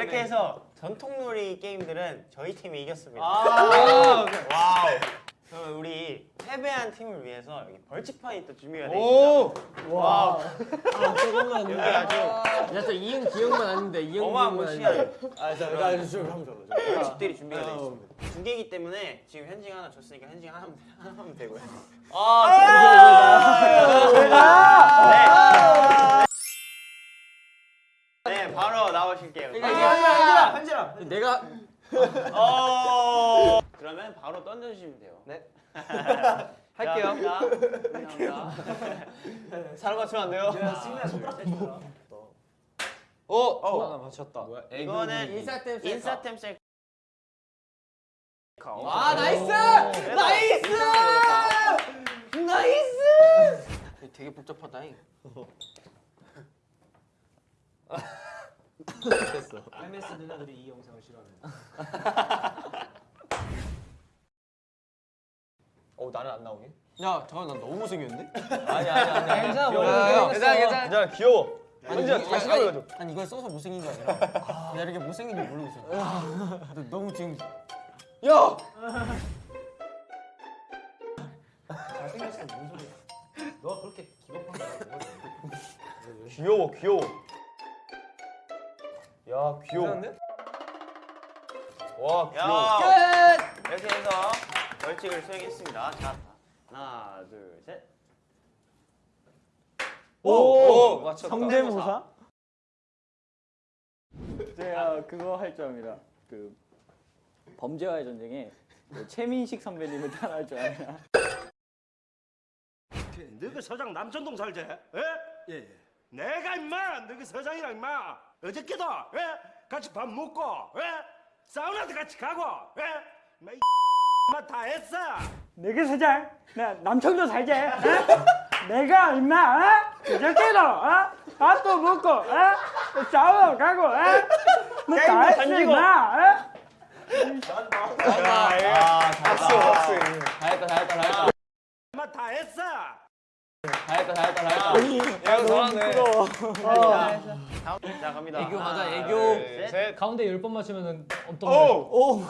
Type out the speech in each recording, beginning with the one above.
이렇게 해서 전통놀이 게임들은 저희 팀이 이겼습니다. 아, 와우. 그럼 우리 패배한 팀을 위해서 여기 벌칙판이 또 준비가 돼 있습니다. 오! 와우. 아. 여기 아주 야 저 이응 기역만 아는데 이응 어마무시한 아, 자, 나 좀, 한번 줘봐. 벌칙들이 준비가 돼 있습니다. 두 개이기 때문에 지금 현지가 하나 줬으니까 현지가 하나 하면, 하면 되고요. 아, 현진아. 내가 어. 그러면 바로 던져주시면 돼요. 네. 할게요. 할게요. 사람 맞추면 안 돼요? 오! 어, 하나 맞췄다. 이거는 인싸템 셀카. 인싸템 셀카. 아 nice! nice! nice! 되게 복잡하다잉. 됐어. MS 누나들이 이 영상을 싫어하는. 어, 나는 안 나오게? 야 잠깐 나 너무 못생겼는데? 아니, 아니, 아니. 괜찮아. 뭐 괜찮아, 괜찮아. 괜찮아, 귀여워. 이게- 다시 가려가지고. 아니 이걸 써서 못생긴 게 아니라 내가 이렇게 못생긴 줄 모르고 있어. 너 너무 지금 야! 잘생겼을 때뭔 소리야? 너가 그렇게 기겁한 거 귀여워, 귀여워. 야, 귀여워. 와, 귀여워. 야! 이렇게 해서 벌칙을 수행했습니다. 자, 하나, 둘, 셋. 오! 오! 맞췄다. 성대모사? 제가 그거 할 줄 압니다. 그 범죄와의 전쟁에 그 최민식 선배님을 따라할 줄 압니다. 너그 서장 남천동 살지? 예? 예. 내가 임마 너그 서장이랑 임마 어저께도 예? 같이 밥 먹고 예? 사우나도 같이 가고 예? 임마 이 임마 다 했어. 내가 사장, 나 남청도 살지. 어? 내가 임마 어? 그저께도 어? 밥도 먹고 어? 싸우러 가고 어? 뭐다 했어 임마. 어? 아, 박수, 박수. 잘했다 잘했다 잘했다 임마 다 했어. 잘했다 잘했다 잘했다. 야, 잘하네. 자, 갑니다. 애교 가자, 하나, 애교. 둘, 셋. 셋. 가운데 10번 맞추면은 어떤 오!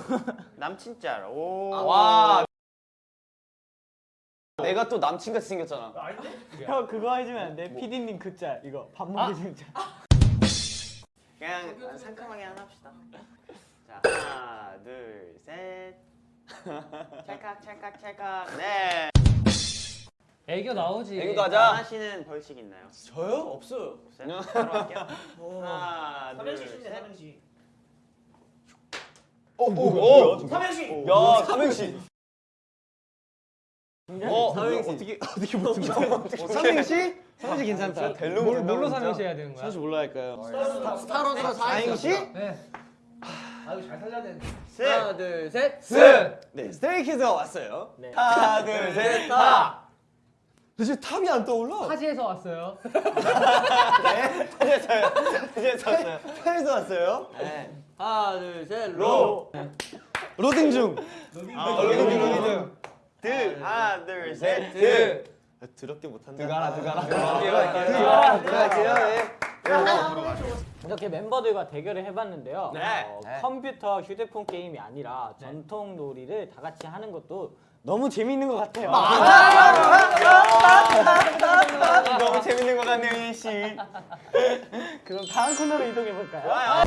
남친짤. 오. 와. 내가 또 남친 같이 생겼잖아. 형 그거 해주면 안 돼? PD님 그 짤 이거 밥 먹는 중 짤. 그냥 상큼하게 하나 합시다. 자, 하나, 둘, 셋. 찰칵, 찰칵, 찰칵. 네. 애교 나오지. 애교 가자. 하시는 벌칙 있나요? 저요? 없어요. 없어요? 바로 할게요. 하나, 둘, 셋. 오, 오, 오. 삼행시. 야, 삼행시. 어, 삼행시. 어떻게 어떻게 붙은 거야? 삼행시? 삼행시 괜찮다. 델로 뭘, 뭘로 삼행시 해야 되는 거야? 몰라 할까요? 스타로드 사행시. 네. 아유 잘 살려야 되는데. 셋. 하나 둘 셋. 셋. 네, 스트레이 키즈가 왔어요. 네. 하나, 둘, 셋, 탑. 도대체 탑이 안 떠올라? 타지에서 왔어요. 타지에서요. 타지에서 왔어요. 타지에서 왔어요. 네. 하나 둘 셋. 로. 로딩 중. 아, 로딩 중, 로딩 중. 드. 하나, 둘, 셋. 드. 더럽게 못한다. 드가라, 드가라. 드가라, 드가라. 네. 이렇게 멤버들과 대결을 해봤는데요. 네. 어, 컴퓨터, 휴대폰 게임이 아니라 전통 놀이를 다 같이 하는 것도 너무 재밌는 것 같아요. 너무 재밌는 것 같네요, 이 씨. 그럼 다음 코너로 이동해 볼까요?